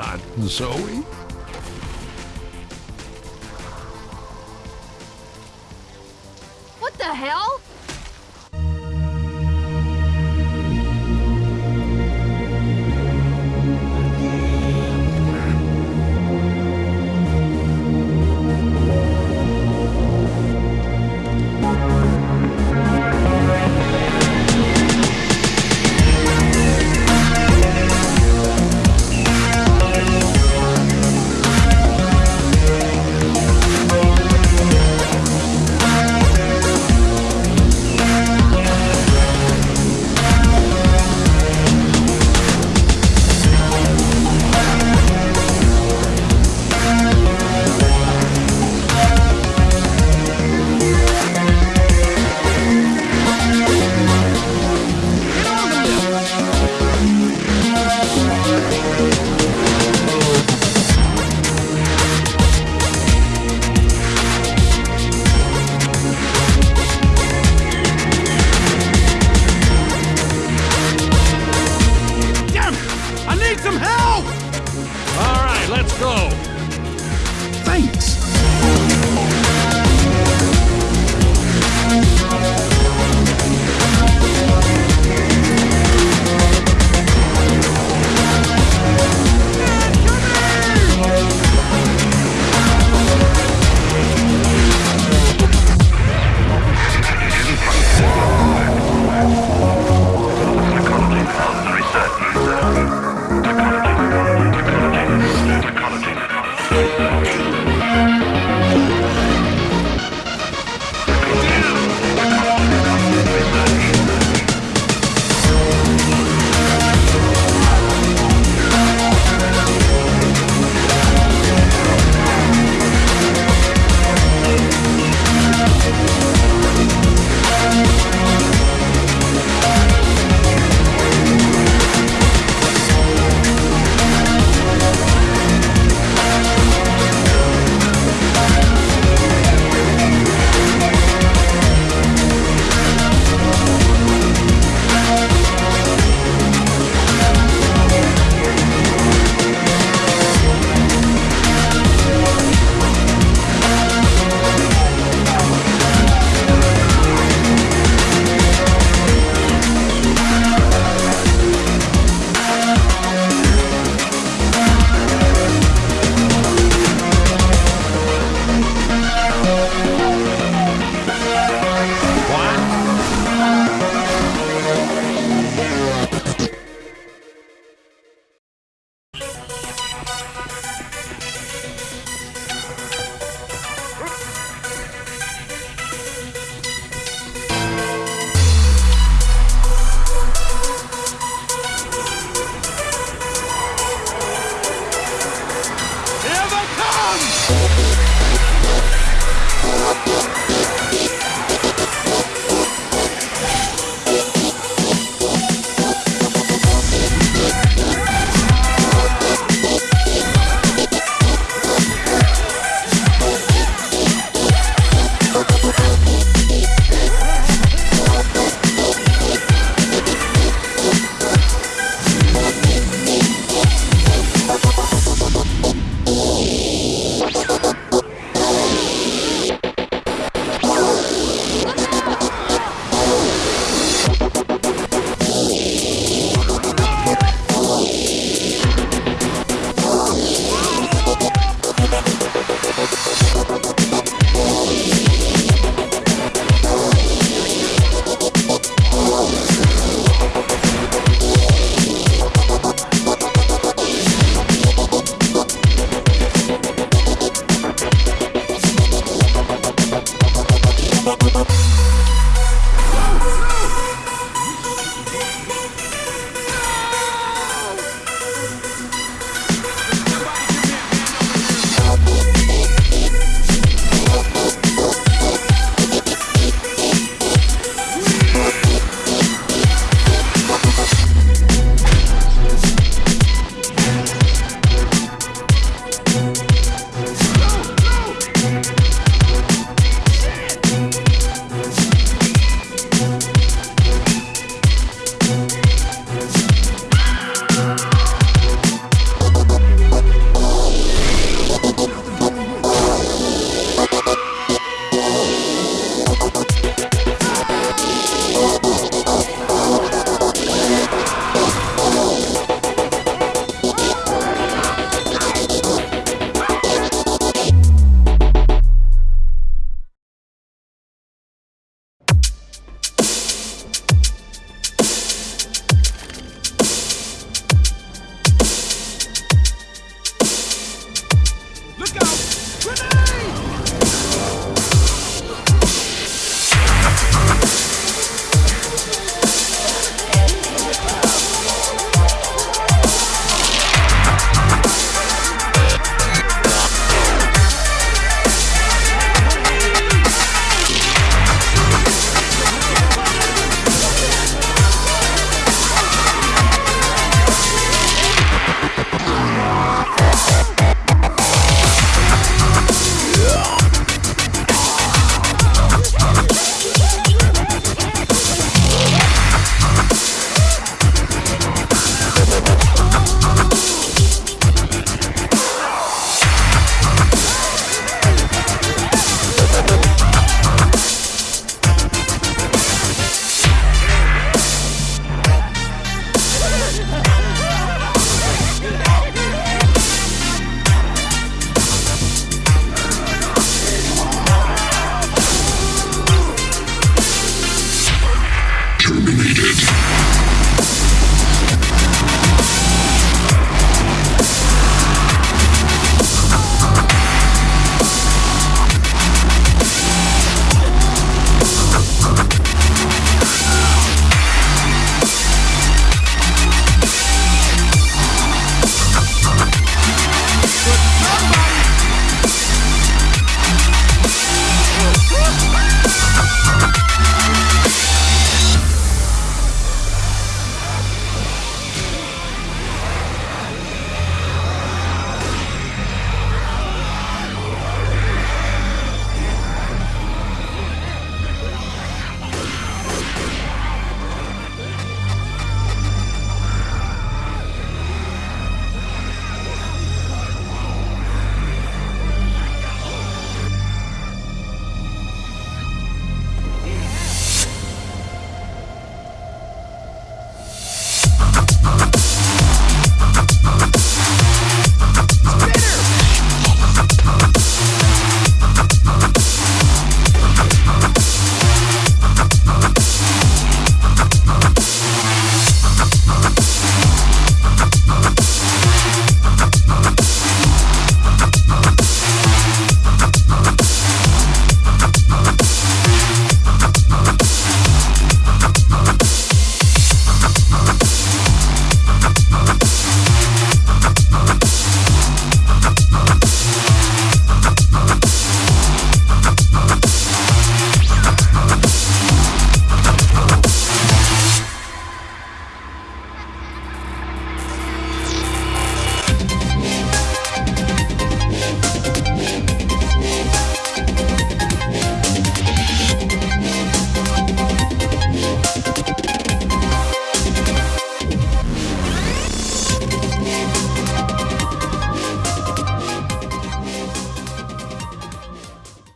Not Zoe.